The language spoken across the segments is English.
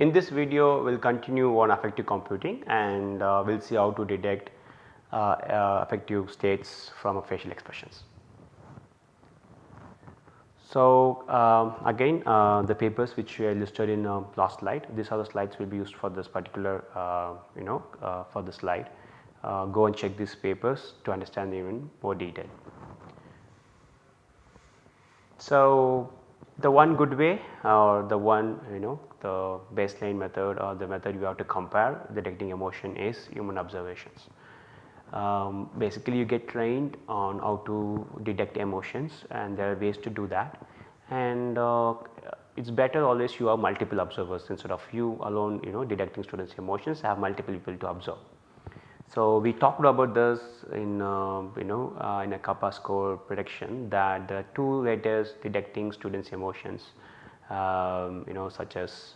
In this video we will continue on affective computing and uh, we will see how to detect uh, uh, affective states from facial expressions. So, um, again uh, the papers which I listed in uh, last slide these are the slides will be used for this particular uh, you know uh, for the slide uh, go and check these papers to understand even more detail. So, the one good way or the one you know the baseline method or the method you have to compare detecting emotion is human observations. Um, basically you get trained on how to detect emotions and there are ways to do that and uh, it is better always you have multiple observers instead of you alone you know detecting students emotions have multiple people to observe. So, we talked about this in uh, you know uh, in a kappa score prediction that the two letters detecting students emotions um, you know such as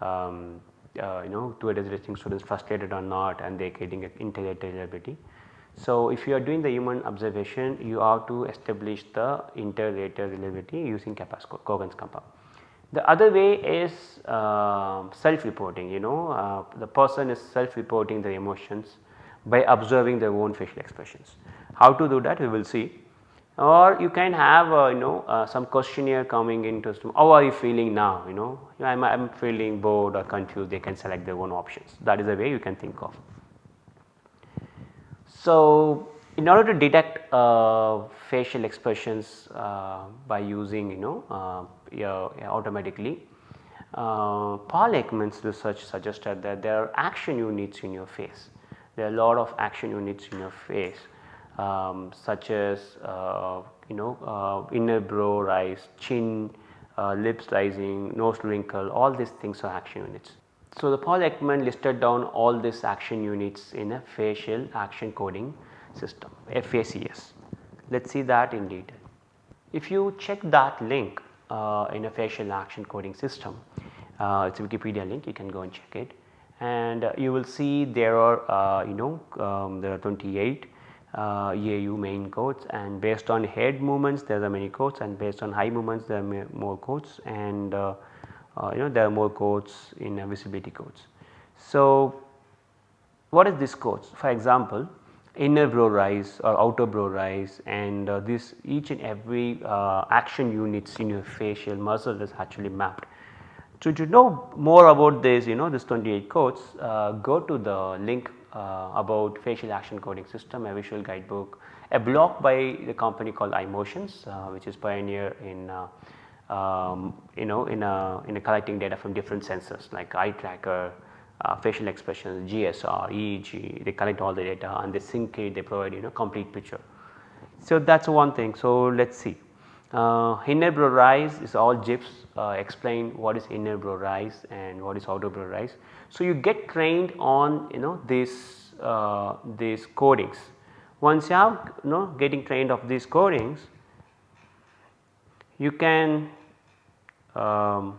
um, uh, you know two detecting students frustrated or not and they are getting an interrelated So, if you are doing the human observation you have to establish the inter-rater reliability using kappa score Cohen's kappa. The other way is uh, self reporting you know uh, the person is self reporting the emotions by observing their own facial expressions. How to do that we will see. Or you can have uh, you know uh, some questionnaire coming into how are you feeling now? You know I am feeling bored or confused. They can select their own options. That is a way you can think of. So, in order to detect uh, facial expressions uh, by using you know uh, automatically uh, Paul Ekman's research suggested that there are action units in your face there are a lot of action units in your face um, such as uh, you know uh, inner brow rise, chin, uh, lips rising, nose wrinkle all these things are action units. So, the Paul Ekman listed down all these action units in a facial action coding system FACS. Let us see that in detail. If you check that link uh, in a facial action coding system, uh, it is a Wikipedia link you can go and check it and uh, you will see there are uh, you know um, there are 28 uh, EAU main codes and based on head movements there are many codes and based on eye movements there are more codes and uh, uh, you know there are more codes in uh, visibility codes. So, what is this codes for example inner brow rise or outer brow rise. And this each and every action units in your facial muscle is actually mapped so, to know more about this you know this 28 codes uh, go to the link uh, about facial action coding system a visual guidebook a blog by the company called iMotions uh, which is pioneer in uh, um, you know in a, in a collecting data from different sensors like eye tracker, uh, facial expressions, GSR, EEG they collect all the data and they sync it they provide you know complete picture. So, that is one thing so let us see. Uh, inner brow rise is all GIFs uh, explain what is inner brow rise and what is outer brow rise. So, you get trained on you know this uh, these codings. Once you have you know getting trained of these codings, you can um,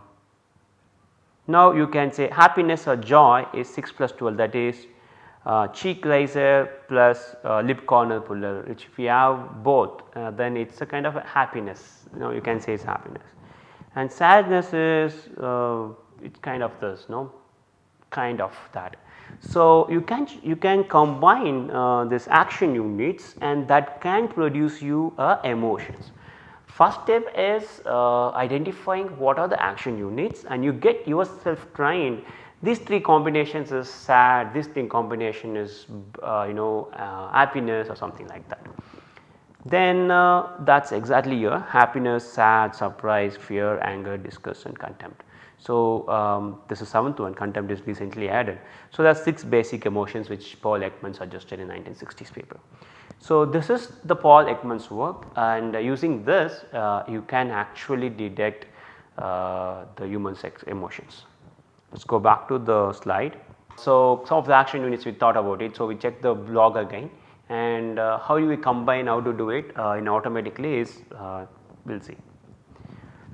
now you can say happiness or joy is 6 plus 12 that is uh, cheek raiser plus uh, lip corner puller which if you have both uh, then it is a kind of a happiness you know you can say it is happiness and sadness is uh, it kind of this no kind of that. So, you can you can combine uh, this action units and that can produce you uh, emotions. First step is identifying what are the action units and you get yourself trained these three combinations is sad, this thing combination is uh, you know uh, happiness or something like that. Then uh, that is exactly your happiness, sad, surprise, fear, anger, disgust and contempt. So, um, this is seventh one contempt is recently added. So, there are 6 basic emotions which Paul Ekman suggested in 1960s paper. So, this is the Paul Ekman's work and using this uh, you can actually detect uh, the human sex emotions. Let us go back to the slide. So, some of the action units we thought about it. So, we check the blog again and uh, how do we combine how to do it uh, in automatically is uh, we will see.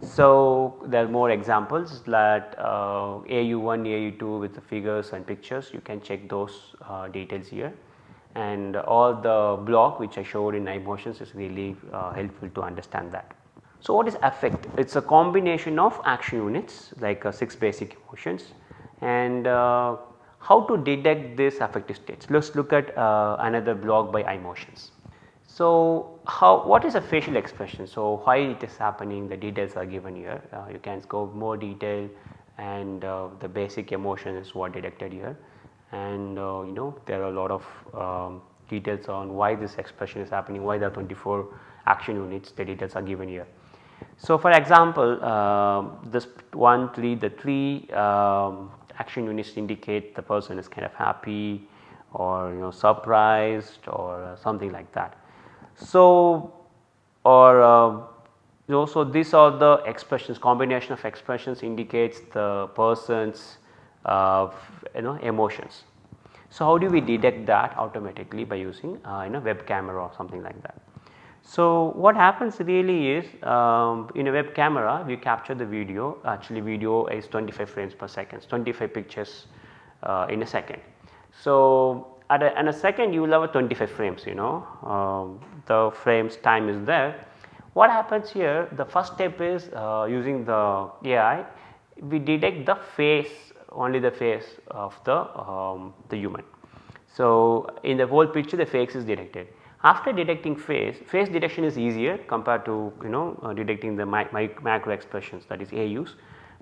So, there are more examples that AU1, uh, AU2 with the figures and pictures you can check those uh, details here and all the blog which I showed in iMotions is really uh, helpful to understand that. So, what is affect? It is a combination of action units like uh, 6 basic emotions and uh, how to detect this affective states. Let us look at uh, another blog by iMotions. So, how what is a facial expression? So, why it is happening the details are given here uh, you can go more detail and uh, the basic emotion is what detected here and uh, you know there are a lot of um, details on why this expression is happening why there are 24 action units the details are given here. So, for example, uh, this 1 3 the 3 um, action units indicate the person is kind of happy or you know surprised or something like that. So, or uh, you know, so these are the expressions combination of expressions indicates the person's uh, you know emotions. So, how do we detect that automatically by using uh, you know web camera or something like that. So, what happens really is um, in a web camera we capture the video actually video is 25 frames per second 25 pictures uh, in a second. So, at a, in a second you will have a 25 frames you know um, the frames time is there. What happens here the first step is uh, using the AI we detect the face only the face of the, um, the human. So, in the whole picture the face is detected. After detecting face, face detection is easier compared to you know uh, detecting the mi mi macro expressions that is AUs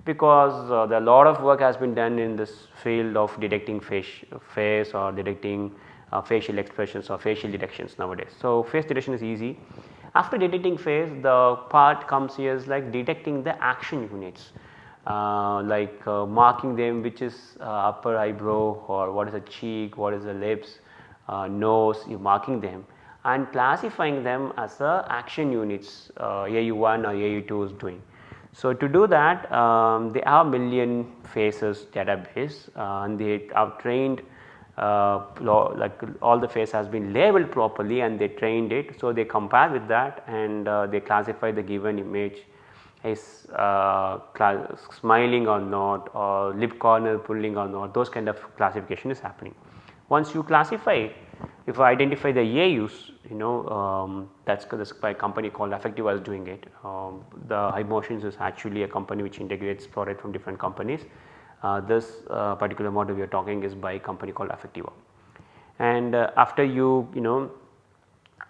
because uh, the lot of work has been done in this field of detecting face, face or detecting uh, facial expressions or facial detections nowadays. So, face detection is easy. After detecting face the part comes here is like detecting the action units uh, like uh, marking them which is uh, upper eyebrow or what is the cheek, what is the lips, uh, nose you marking them and classifying them as the action units AU1 or AU2 is doing. So, to do that um, they have million faces database uh, and they have trained uh, like all the face has been labeled properly and they trained it. So, they compare with that and uh, they classify the given image is uh, smiling or not or lip corner pulling or not those kind of classification is happening. Once you classify if I identify the AUs you know um, that is by a company called Affectiva is doing it. Um, the iMotions is actually a company which integrates product from different companies. Uh, this uh, particular model we are talking is by a company called Affectiva. And uh, after you you know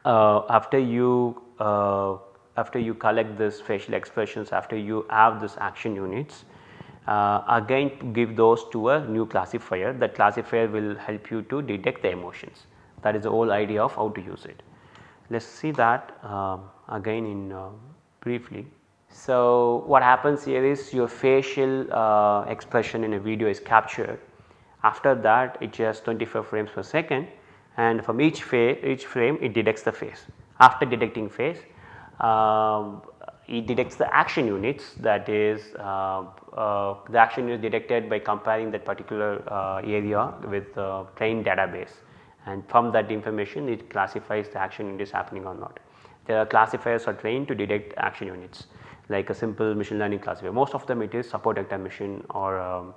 uh, after you uh, after you collect this facial expressions after you have this action units uh, again give those to a new classifier that classifier will help you to detect the emotions that is the whole idea of how to use it. Let us see that uh, again in uh, briefly. So, what happens here is your facial uh, expression in a video is captured after that it just 25 frames per second and from each, each frame it detects the face. After detecting face um, it detects the action units that is uh, uh, the action is detected by comparing that particular uh, area with the trained database and from that information it classifies the action unit is happening or not. There are classifiers are trained to detect action units like a simple machine learning classifier most of them it is support vector machine or um,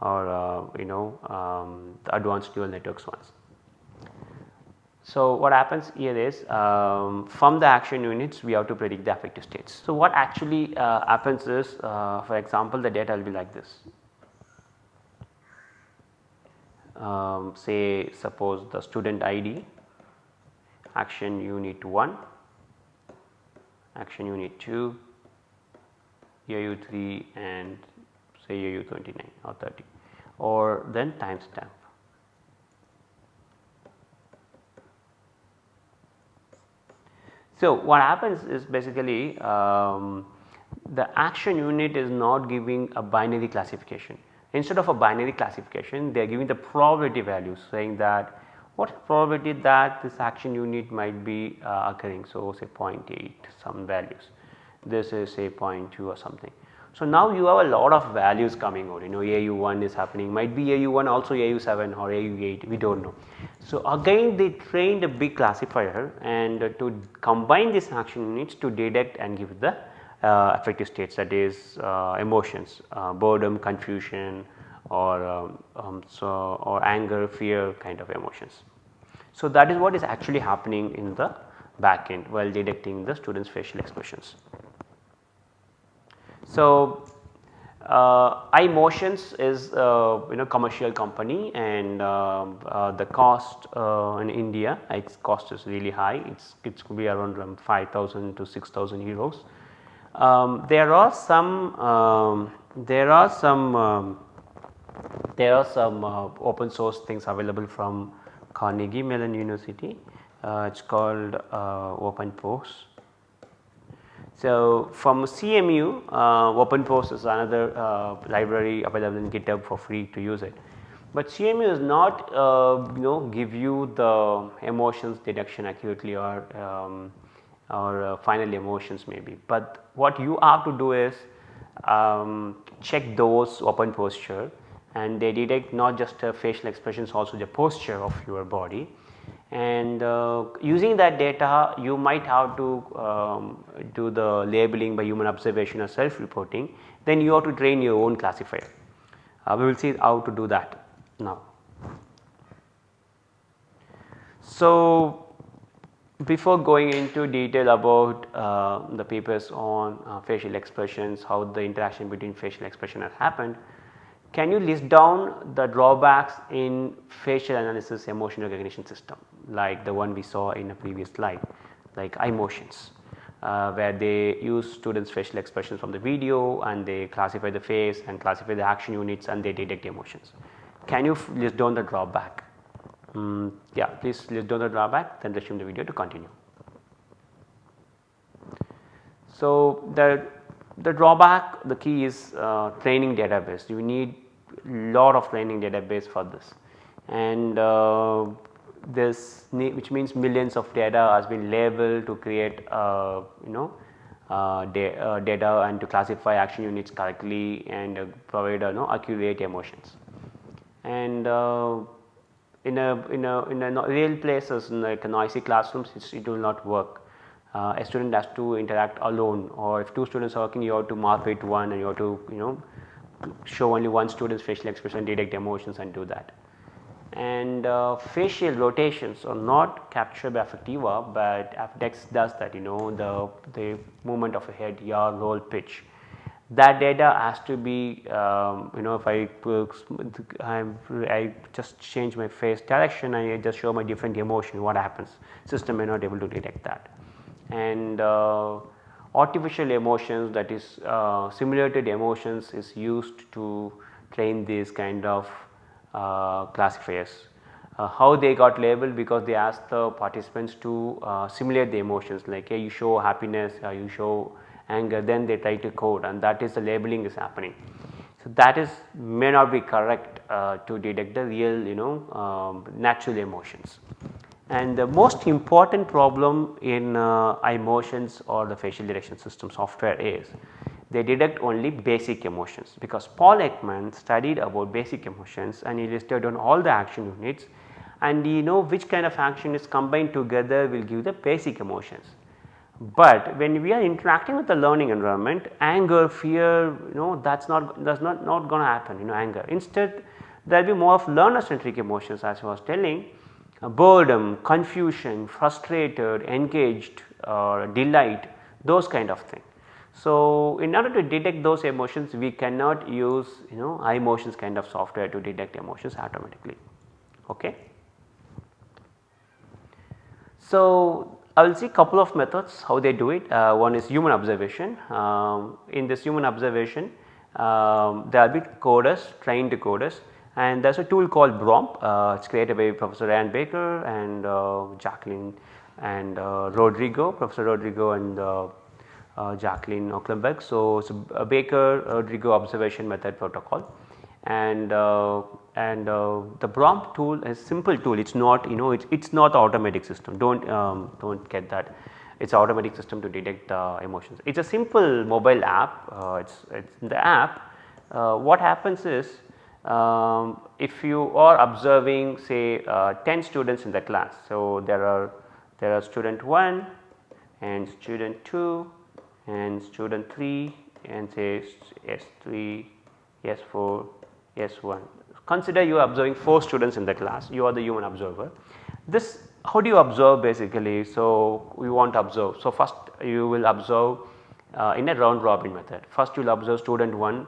or uh, you know um, the advanced neural networks ones. So, what happens here is um, from the action units we have to predict the affective states. So, what actually uh, happens is uh, for example, the data will be like this. Um, say suppose the student ID action unit 1, action unit 2, AU 3 and say AU 29 or 30 or then timestamp. So, what happens is basically um, the action unit is not giving a binary classification. Instead of a binary classification they are giving the probability values saying that what probability that this action unit might be uh, occurring. So, say 0.8 some values this is say 0.2 or something. So, now you have a lot of values coming out you know AU1 is happening might be AU1 also AU7 or AU8 we do not know. So, again they trained a big classifier and to combine these action units to detect and give the affective states that is uh, emotions uh, boredom, confusion or um, um, so or anger, fear kind of emotions. So, that is what is actually happening in the back end while detecting the students facial expressions. So, uh, iMotions is uh, you know commercial company and uh, uh the cost uh, in India its cost is really high it's it could be around um, 5000 to 6000 euros. Um, there are some um, there are some um, there are some uh, open source things available from Carnegie Mellon University it is called OpenPose so, from CMU uh, OpenPose is another uh, library available in GitHub for free to use it. But CMU is not uh, you know give you the emotions detection accurately or um, or uh, final emotions maybe. But what you have to do is um, check those open posture and they detect not just facial expressions also the posture of your body and uh, using that data you might have to um, do the labeling by human observation or self reporting then you have to train your own classifier. Uh, we will see how to do that now. So, before going into detail about uh, the papers on uh, facial expressions, how the interaction between facial expression has happened, can you list down the drawbacks in facial analysis emotion recognition system like the one we saw in a previous slide like iMotions uh, where they use students facial expressions from the video and they classify the face and classify the action units and they detect emotions. Can you list down the drawback? Mm, yeah please down the drawback then resume the video to continue. So, the the drawback the key is uh, training database. You need a lot of training database for this. And uh, this which means millions of data has been labeled to create uh, you know uh, da uh, data and to classify action units correctly and uh, provide you know accurate emotions. And in a in a in a real places in like noisy classrooms it will not work uh, a student has to interact alone or if two students are working you have to mark it one and you have to you know show only one student's facial expression detect emotions and do that. And uh, facial rotations are not captured by Affectiva, but Affectix does that you know the, the movement of a head, yaw, roll, pitch. That data has to be um, you know if I, I, just change my face direction and I just show my different emotion what happens system may not able to detect that. And uh, artificial emotions that is uh, simulated emotions is used to train these kind of uh, classifiers. Uh, how they got labeled because they asked the participants to uh, simulate the emotions like hey, you show happiness or you show anger then they try to code and that is the labeling is happening. So, that is may not be correct uh, to detect the real you know um, natural emotions. And the most important problem in uh, iMotions or the facial detection system software is they detect only basic emotions because Paul Ekman studied about basic emotions and he listed on all the action units and you know which kind of action is combined together will give the basic emotions. But when we are interacting with the learning environment anger, fear you know that is not that is not, not going to happen you know anger. Instead there will be more of learner centric emotions as I was telling uh, boredom, confusion, frustrated, engaged or delight those kind of thing. So, in order to detect those emotions we cannot use you know iMotions kind of software to detect emotions automatically. Okay. So, I will see a couple of methods how they do it. Uh, one is human observation. Um, in this human observation um, there will be coders trained coders and there is a tool called BROMP, uh, it is created by Professor Ryan Baker and uh, Jacqueline and uh, Rodrigo, Professor Rodrigo and uh, uh, Jaclyn Ocumpaugh. So, it is a Baker Rodrigo observation method protocol and uh, and the BROMP tool is simple tool. It is not you know it is not automatic system. Do not um, do not get that. It is automatic system to detect the emotions. It is a simple mobile app. It is it's the app. What happens is um, if you are observing say uh, 10 students in the class. So, there are there are student 1 and student 2 and student 3 and say S3, S4, S1. Consider you are observing 4 students in the class, you are the human observer. This how do you observe basically? So, we want to observe. So, first you will observe uh, in a round robin method. First you will observe student 1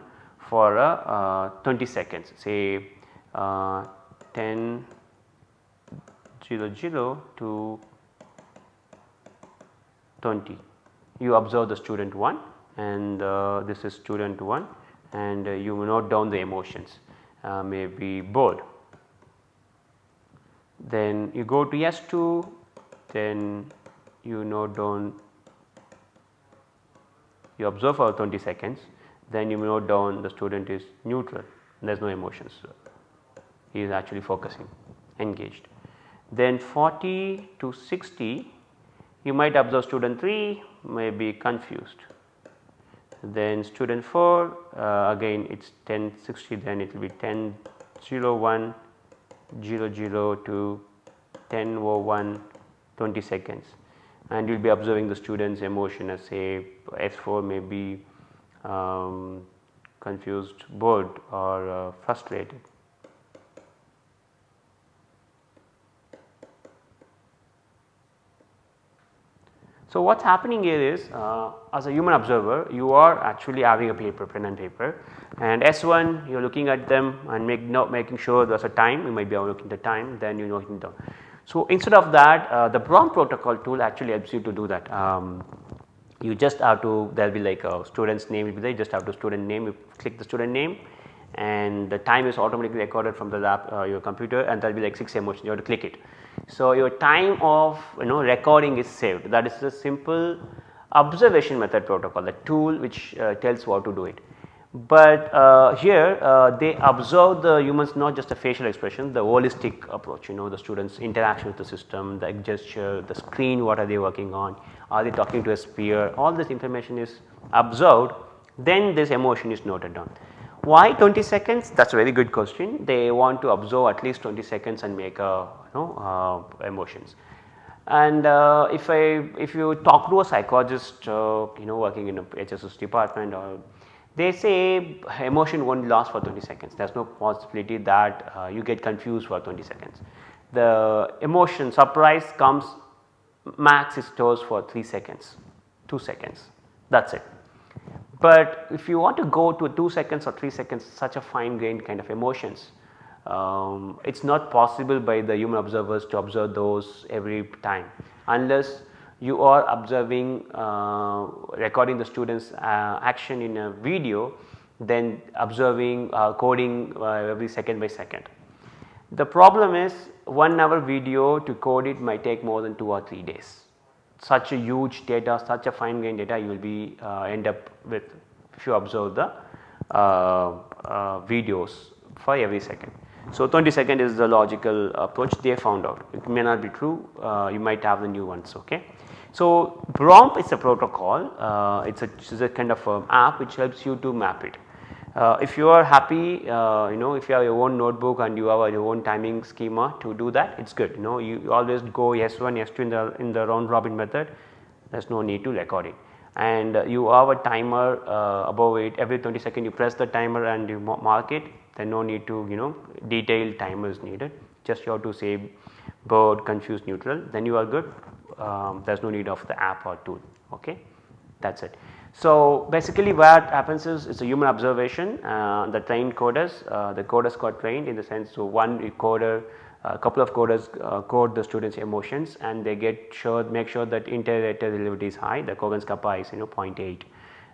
for uh, 20 seconds say uh, 10 0 0 to 20 you observe the student 1 and uh, this is student 1 and uh, you note down the emotions uh, maybe bored. Then you go to S2 then you note down you observe for 20 seconds then you note down the student is neutral there is no emotions he is actually focusing engaged. Then 40 to 60 you might observe student 3 may be confused then student 4 uh, again it is 10 60 then it will be 10 0 1 0 0 to 10 01 20 seconds and you will be observing the students emotion as say S4 may be um, confused bored or uh, frustrated. So, what is happening here is uh, as a human observer you are actually having a paper pen and paper and S1 you are looking at them and make making sure there is a time you might be looking at the time then you know down. So, instead of that uh, the BROMP protocol tool actually helps you to do that. Um, you just have to there will be like a student's name will be there you just have to student name you click the student name and the time is automatically recorded from the lap uh, your computer and there will be like 6 emotions you have to click it. So, your time of you know recording is saved that is a simple observation method protocol the tool which uh, tells how to do it. But uh, here uh, they observe the humans not just a facial expression the holistic approach you know the students interaction with the system the gesture the screen what are they working on are they talking to a sphere all this information is observed then this emotion is noted down. Why 20 seconds? That is a very good question. They want to observe at least 20 seconds and make a you know uh, emotions. And uh, if I if you talk to a psychologist uh, you know working in a HSS department or they say emotion won't last for 20 seconds there is no possibility that uh, you get confused for 20 seconds. The emotion surprise comes max is stores for 3 seconds 2 seconds that is it. But if you want to go to 2 seconds or 3 seconds such a fine grained kind of emotions um, it is not possible by the human observers to observe those every time unless you are observing uh, recording the students uh, action in a video then observing uh, coding uh, every second by second. The problem is 1 hour video to code it might take more than 2 or 3 days. Such a huge data, such a fine grained data you will be uh, end up with if you observe the uh, videos for every second. So, 20 second is the logical approach they found out it may not be true uh, you might have the new ones ok. So, BROMP is a protocol uh, it is a, a kind of app which helps you to map it. Uh, if you are happy uh, you know if you have your own notebook and you have your own timing schema to do that it is good. You know you, you always go S1 S2 in the in the round robin method. There is no need to record it. And you have a timer uh, above it. Every 20 second you press the timer and you mark it. Then no need to you know detailed timers needed. Just you have to say bored confused neutral. Then you are good. Um, there is no need of the app or tool. Ok that is it. So basically what happens is it is a human observation uh, the trained coders uh, the coders got trained in the sense so one coder a couple of coders uh, code the students emotions and they get sure make sure that inter-rater relativity is high the Cohen's kappa is you know 0.8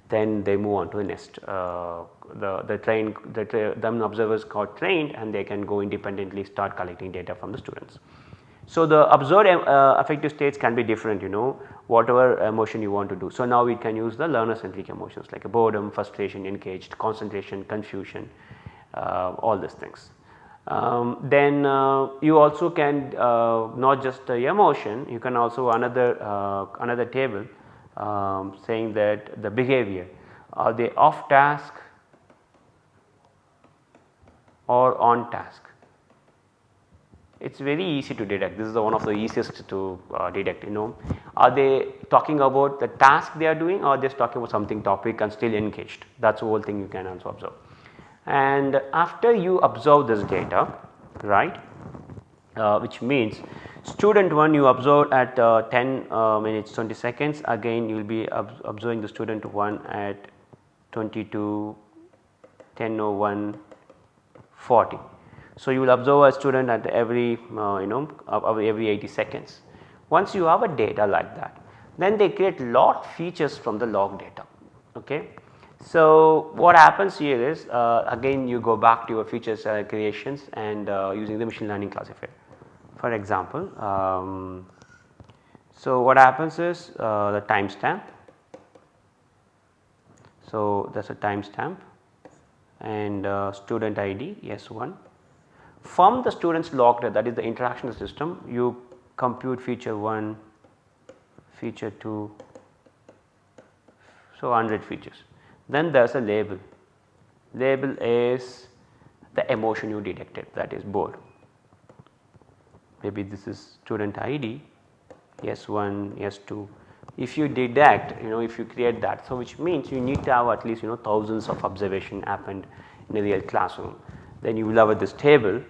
then they move on to the next uh, the the train the tra them observers got trained and they can go independently start collecting data from the students. So, the observed uh, affective states can be different you know whatever emotion you want to do. So, now we can use the learner centric emotions like boredom, frustration, engaged, concentration, confusion uh, all these things. Um, then uh, you also can uh, not just the emotion you can also another uh, another table um, saying that the behavior are they off task or on task. It is very easy to detect this is one of the easiest to uh, detect you know are they talking about the task they are doing or just talking about something topic and still engaged that is the whole thing you can also observe. And after you observe this data right uh, which means student 1 you observe at uh, 10 uh, minutes 20 seconds again you will be ob observing the student 1 at 22 10 01 40. So, you will observe a student at every uh, you know every 80 seconds. Once you have a data like that then they create lot features from the log data. Okay. So, what happens here is uh, again you go back to your features uh, creations and uh, using the machine learning classifier. For example, um, so what happens is uh, the timestamp. So, that is a timestamp and uh, student ID S1. From the student's log data that is the interaction system you compute feature 1, feature 2, so 100 features. Then there is a label, label is the emotion you detected that is bored. Maybe this is student ID S1, S2. If you detect you know if you create that so which means you need to have at least you know thousands of observation happened in a real classroom. Then you will have this table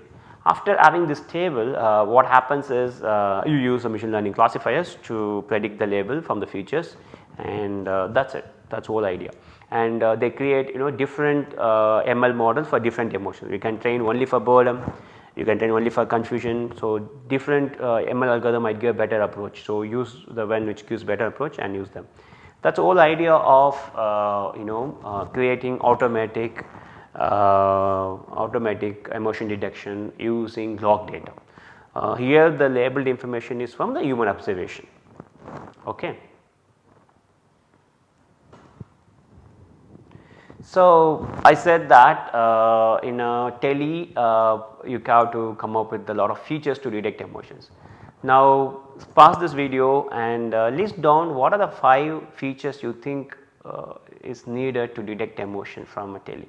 after having this table uh, what happens is uh, you use a machine learning classifiers to predict the label from the features and uh, that is it that is whole idea and uh, they create you know different uh, ML models for different emotions. You can train only for boredom, you can train only for confusion. So, different uh, ML algorithm might give a better approach. So, use the one which gives better approach and use them. That is the whole idea of you know creating automatic automatic emotion detection using log data. Uh, here the labeled information is from the human observation. Okay. So, I said that uh, in a tele uh, you have to come up with a lot of features to detect emotions. Now pause this video and uh, list down what are the 5 features you think uh, is needed to detect emotion from a tele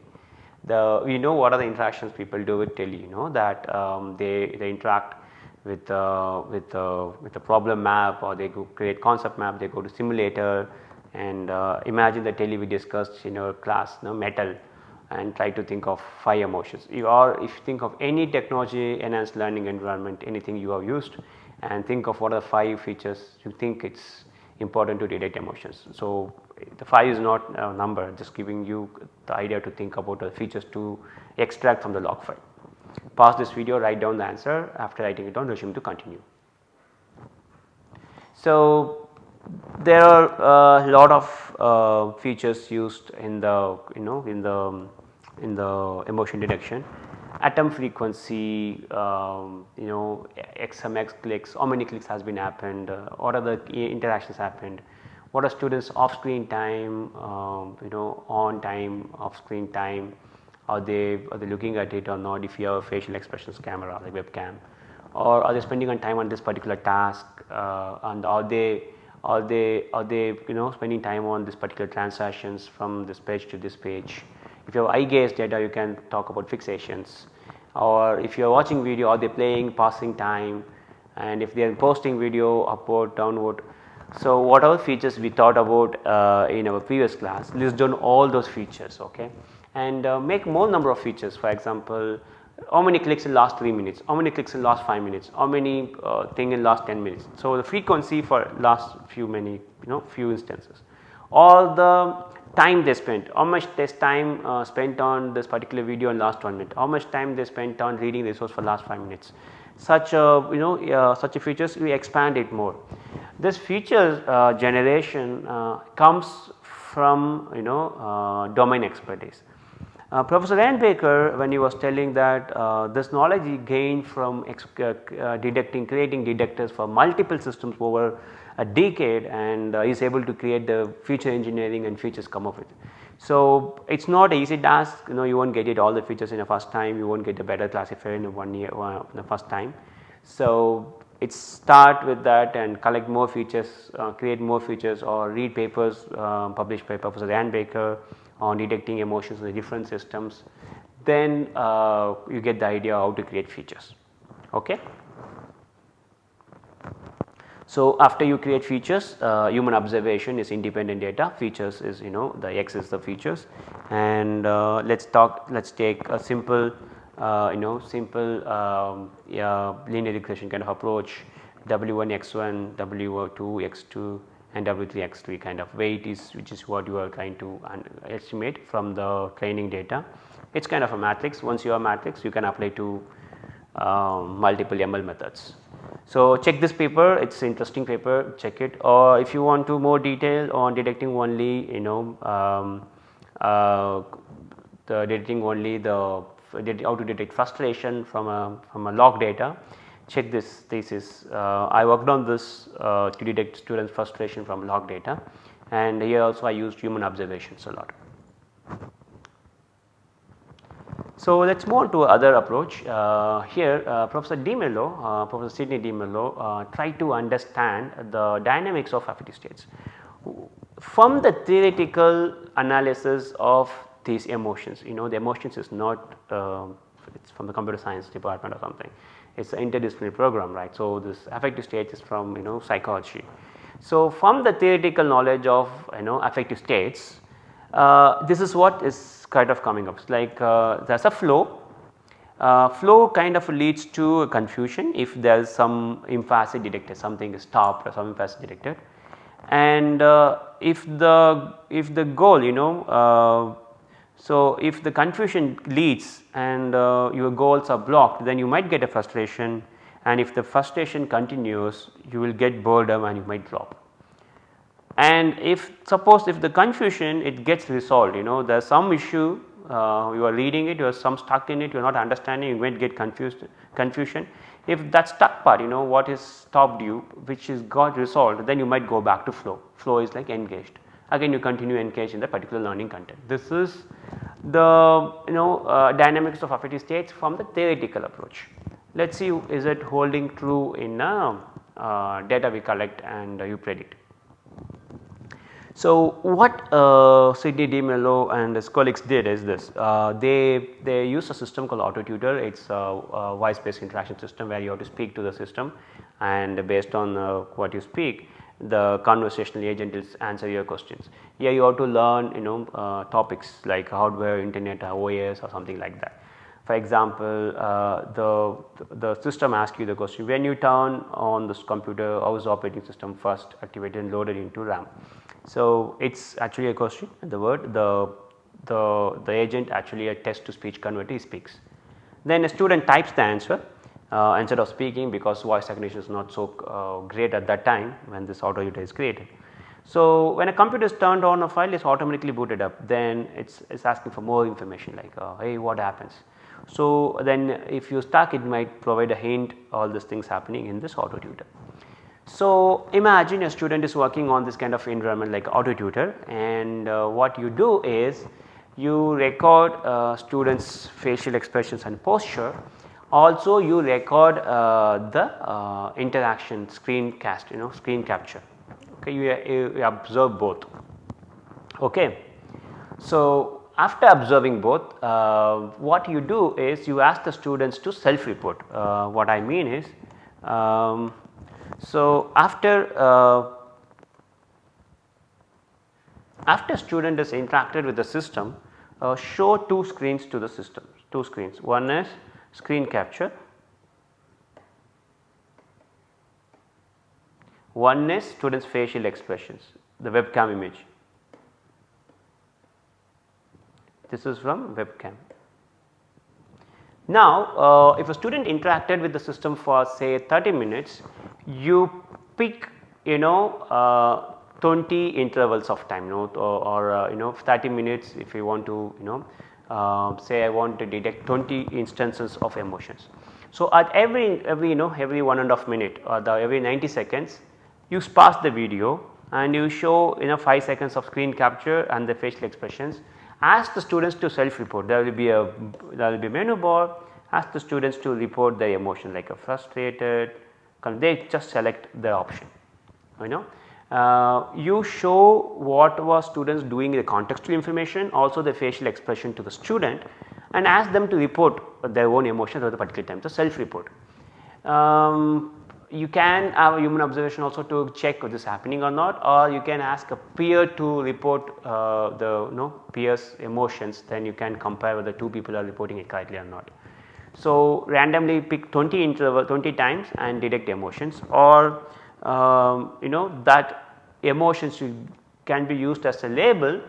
the we know what are the interactions people do with tele you know that um, they, they interact with uh, with uh, with a problem map or they create concept map they go to simulator and uh, imagine the tele we discussed in our class you know, metal and try to think of 5 emotions you are if you think of any technology enhanced learning environment anything you have used and think of what are the 5 features you think it is important to detect emotions. So, the 5 is not a number just giving you the idea to think about the features to extract from the log file. Pause this video write down the answer after writing it down resume to continue. So, there are a lot of uh, features used in the you know in the in the emotion detection atom frequency um, you know XMX clicks how many clicks has been happened uh, what the interactions happened what are students off screen time um, you know on time off screen time? Are they are they looking at it or not? If you have a facial expressions camera like webcam or are they spending on time on this particular task? Uh, and are they are they are they you know spending time on this particular transactions from this page to this page? If you have eye gaze data you can talk about fixations. Or if you are watching video are they playing passing time? And if they are posting video upward downward so, whatever features we thought about uh, in our previous class? List down all those features okay? And uh, make more number of features. For example how many clicks in last 3 minutes, how many clicks in last 5 minutes, how many uh, thing in last 10 minutes. So, the frequency for last few many you know few instances. All the time they spent, how much this time uh, spent on this particular video in last 1 minute, how much time they spent on reading resource for last 5 minutes. Such a you know such a features we expand it more. This feature uh, generation uh, comes from you know uh, domain expertise. Uh, Professor Ryan Baker when he was telling that uh, this knowledge he gained from uh, detecting creating detectors for multiple systems over a decade and uh, is able to create the feature engineering and features come of it. So, it is not an easy task you know you not get it all the features in the first time you not get a better classifier in one year uh, in the first time. So, it start with that and collect more features, uh, create more features or read papers uh, published by Professor Ryan Baker on detecting emotions in the different systems. Then uh, you get the idea how to create features. Okay. So, after you create features uh, human observation is independent data. Features is you know the x is the features. And uh, let us talk let us take a simple uh, you know simple um, yeah, linear regression kind of approach. W1 x1, W2 x2 and W3 x3 kind of weight is which is what you are trying to estimate from the training data. It is kind of a matrix. Once you have matrix you can apply to uh, multiple ML methods. So, check this paper it is interesting paper check it or if you want to more detail on detecting only you know um, uh, the detecting only the how to detect frustration from a from a log data check this thesis. Uh, I worked on this uh, to detect students frustration from log data and here also I used human observations a lot. So, let us move on to other approach uh, here uh, Professor D'Mello, uh, Professor Sidney D'Mello uh, tried to understand the dynamics of affective states. From the theoretical analysis of these emotions, you know the emotions is not uh, it is from the computer science department or something, it is an interdisciplinary program right. So, this affective states is from you know psychology. So, from the theoretical knowledge of you know affective states, uh, this is what is kind of coming up. Like uh, there is a flow, uh, flow kind of leads to a confusion if there is some emphasis detected something is stopped or some emphasis detected. And uh, if the if the goal you know uh, so if the confusion leads and uh, your goals are blocked then you might get a frustration. And if the frustration continues you will get boredom and you might drop and if suppose if the confusion it gets resolved you know there is some issue uh, you are reading it you are some stuck in it you are not understanding you might get confused confusion. If that stuck part you know what is stopped you which is got resolved then you might go back to flow, flow is like engaged again you continue engaged in the particular learning content. This is the you know uh, dynamics of affective states from the theoretical approach. Let us see is it holding true in uh, uh, data we collect and you predict. So, what uh, Sidney D'Mello and his colleagues did is this uh, they they use a system called AutoTutor it is a, a voice based interaction system where you have to speak to the system and based on uh, what you speak the conversational agent will answer your questions. Here you have to learn you know uh, topics like hardware, internet, OS or something like that. For example, uh, the, the system asks you the question when you turn on this computer how is the operating system first activated and loaded into RAM. So, it is actually a question the word the, the, the agent actually a text to speech converter speaks. Then a student types the answer uh, instead of speaking because voice recognition is not so uh, great at that time when this AutoTutor is created. So, when a computer is turned on a file is automatically booted up then it is asking for more information like uh, hey what happens. So, then if you stuck it might provide a hint all these things happening in this auto tutor. So, imagine a student is working on this kind of environment like AutoTutor and uh, what you do is you record uh, students facial expressions and posture also you record uh, the uh, interaction screencast you know screen capture okay you, you observe both okay. So, after observing both uh, what you do is you ask the students to self report uh, what I mean is um, so, after uh, after student has interacted with the system uh, show two screens to the system two screens. One is screen capture. One is students facial expressions the webcam image this is from webcam now, uh, if a student interacted with the system for say 30 minutes, you pick you know uh, 20 intervals of time you know, or, or uh, you know 30 minutes if you want to you know uh, say I want to detect 20 instances of emotions. So, at every every you know every one and a half minute or the every 90 seconds you sparse the video and you show you know 5 seconds of screen capture and the facial expressions ask the students to self report there will be a there will be a menu bar ask the students to report their emotion like a frustrated they just select the option you know. Uh, you show what was students doing the contextual information also the facial expression to the student and ask them to report their own emotions at the particular time so self report. Um, you can have a human observation also to check if this is happening or not or you can ask a peer to report uh, the you know peers emotions then you can compare whether two people are reporting it correctly or not. So, randomly pick 20 interval 20 times and detect emotions or um, you know that emotions can be used as a label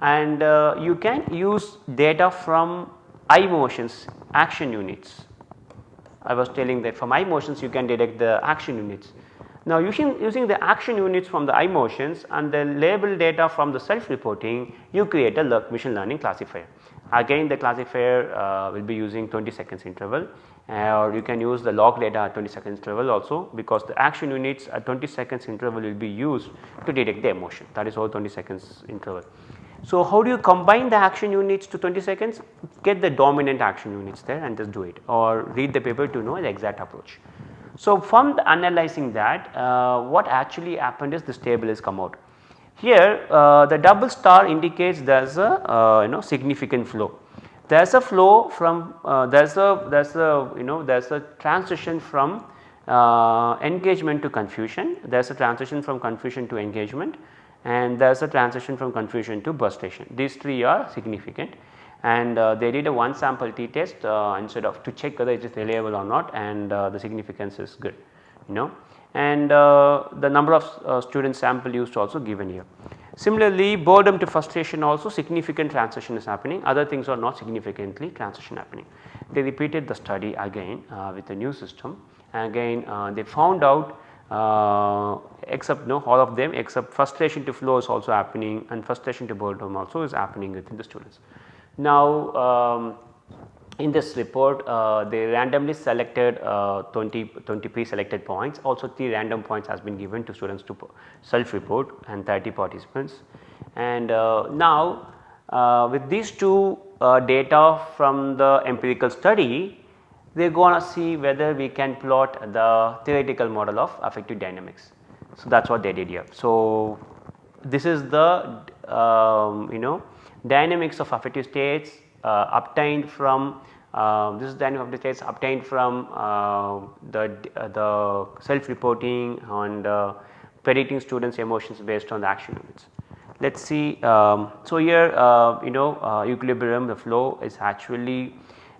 and uh, you can use data from iMotions action units. I was telling that from iMotions you can detect the action units. Now using, using the action units from the iMotions and the label data from the self reporting you create a machine learning classifier. Again the classifier uh, will be using 20 seconds interval uh, or you can use the log data at 20 seconds interval also because the action units at 20 seconds interval will be used to detect the emotion that is all 20 seconds interval. So, how do you combine the action units to 20 seconds? Get the dominant action units there and just do it or read the paper to know the exact approach. So, from analyzing that uh, what actually happened is this table has come out. Here uh, the double star indicates there is a uh, you know significant flow. There is a flow from uh, there is a there is a you know there is a transition from uh, engagement to confusion, there is a transition from confusion to engagement and there is a transition from confusion to frustration. These three are significant and uh, they did a one sample t test uh, instead of to check whether it is reliable or not and uh, the significance is good you know and uh, the number of uh, student sample used also given here. Similarly, boredom to frustration also significant transition is happening other things are not significantly transition happening. They repeated the study again uh, with a new system and again they found out except no all of them except frustration to flow is also happening and frustration to boredom also is happening within the students. Now um, in this report uh, they randomly selected uh, 20, 20 pre-selected points also 3 random points has been given to students to self report and 30 participants. And uh, now uh, with these two uh, data from the empirical study we are going to see whether we can plot the theoretical model of affective dynamics. So, that is what they did here. So, this is the um, you know dynamics of affective states uh, obtained from uh, this is dynamic of the states obtained from uh, the, uh, the self reporting and uh, predicting students emotions based on the action units. Let us see um, so here uh, you know equilibrium the flow is actually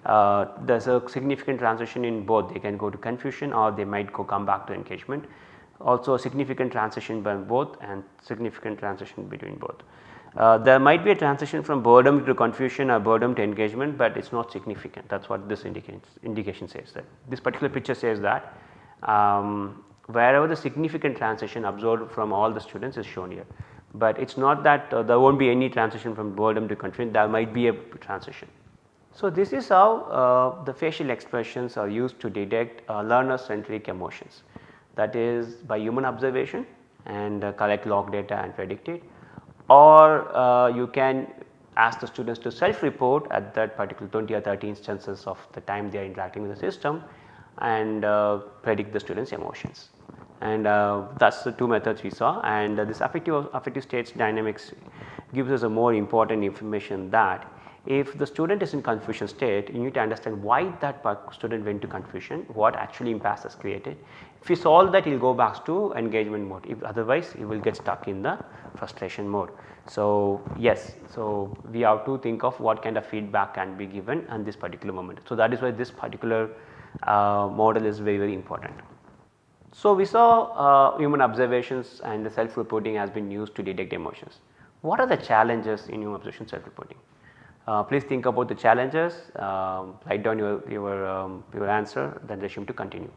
uh, there is a significant transition in both. They can go to confusion or they might go come back to engagement. Also a significant transition by both and significant transition between both. Uh, there might be a transition from boredom to confusion or boredom to engagement, but it is not significant. That is what this indicates indication says that. This particular picture says that um, wherever the significant transition observed from all the students is shown here, but it is not that uh, there will not be any transition from boredom to confusion. There might be a transition. So, this is how uh, the facial expressions are used to detect uh, learner centric emotions. That is by human observation and uh, collect log data and predict it. Or uh, you can ask the students to self report at that particular 20 or 30 instances of the time they are interacting with the system and uh, predict the students emotions. And uh, that is the two methods we saw. And this affective, affective states dynamics gives us a more important information that if the student is in confusion state, you need to understand why that student went to confusion, what actually impasse has created. If you solve that, he will go back to engagement mode, if otherwise he will get stuck in the frustration mode. So, yes, so we have to think of what kind of feedback can be given at this particular moment. So, that is why this particular uh, model is very very important. So, we saw uh, human observations and the self reporting has been used to detect emotions. What are the challenges in human observation self reporting? Uh, please think about the challenges, um, write down your, your, um, your answer then resume to continue.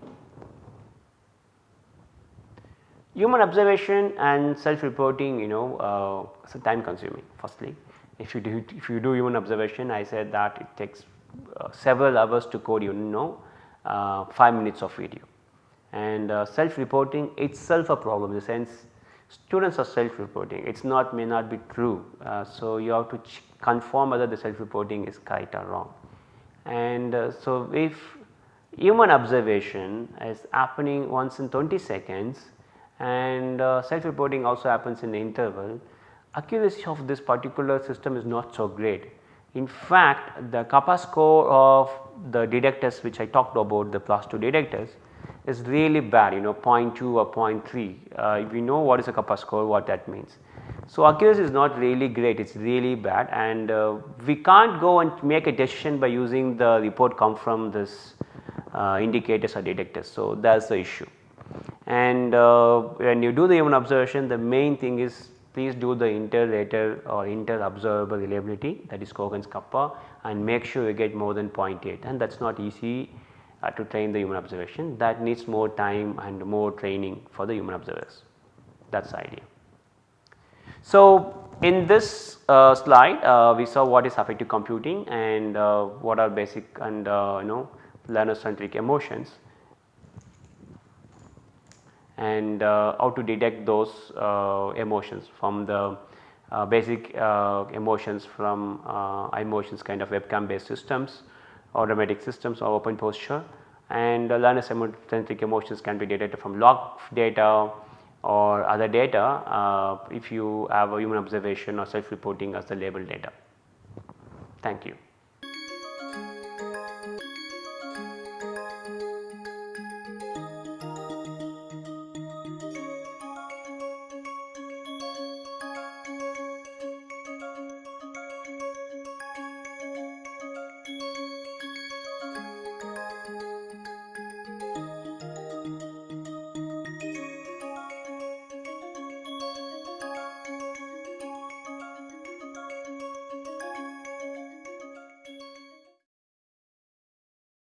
Human observation and self reporting you know uh, time consuming firstly. If you do if you do human observation I said that it takes uh, several hours to code you know uh, 5 minutes of video and uh, self reporting itself a problem in the sense students are self reporting it is not may not be true. Uh, so, you have to confirm whether the self reporting is correct or wrong. And uh, so, if human observation is happening once in 20 seconds and uh, self reporting also happens in the interval, accuracy of this particular system is not so great. In fact, the kappa score of the detectors which I talked about the plus 2 detectors is really bad you know 0.2 or 0.3 uh, if we know what is a kappa score what that means. So, accuracy is not really great it is really bad and uh, we can't go and make a decision by using the report come from this uh, indicators or detectors. So, that is the issue and uh, when you do the human observation the main thing is please do the inter-rater or inter-observable reliability that is Cohen's kappa and make sure you get more than 0.8 and that is not easy to train the human observation that needs more time and more training for the human observers. That is the idea. So, in this uh, slide uh, we saw what is affective computing and uh, what are basic and uh, you know learner centric emotions. And uh, how to detect those uh, emotions from the basic emotions from iMotions kind of webcam based systems automatic systems or OpenPose and uh, learner centric emotions can be detected from log data or other data uh, if you have a human observation or self reporting as the label data. Thank you.